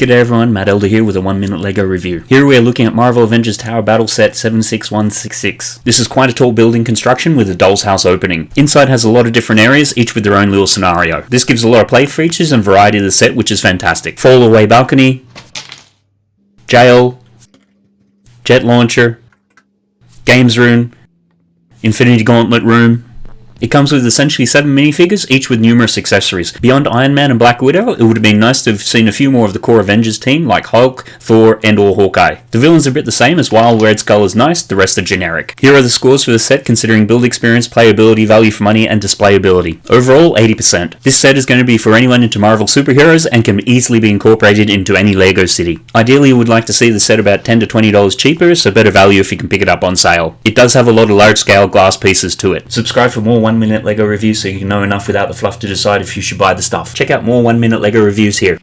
G'day everyone, Matt Elder here with a 1 minute LEGO review. Here we are looking at Marvel Avengers Tower Battle Set 76166. This is quite a tall building construction with a doll's house opening. Inside has a lot of different areas, each with their own little scenario. This gives a lot of play features and variety to the set which is fantastic. Fall away balcony, jail, jet launcher, games room, infinity gauntlet room, it comes with essentially seven minifigures, each with numerous accessories. Beyond Iron Man and Black Widow, it would have been nice to have seen a few more of the core Avengers team, like Hulk, Thor, and or Hawkeye. The villains are a bit the same, as while Red Skull is nice, the rest are generic. Here are the scores for the set considering build experience, playability, value for money, and displayability. Overall, 80%. This set is going to be for anyone into Marvel superheroes and can easily be incorporated into any LEGO city. Ideally, you would like to see the set about 10 to $20 cheaper, so better value if you can pick it up on sale. It does have a lot of large scale glass pieces to it. Subscribe for more 1 minute LEGO reviews so you know enough without the fluff to decide if you should buy the stuff. Check out more 1 minute LEGO reviews here.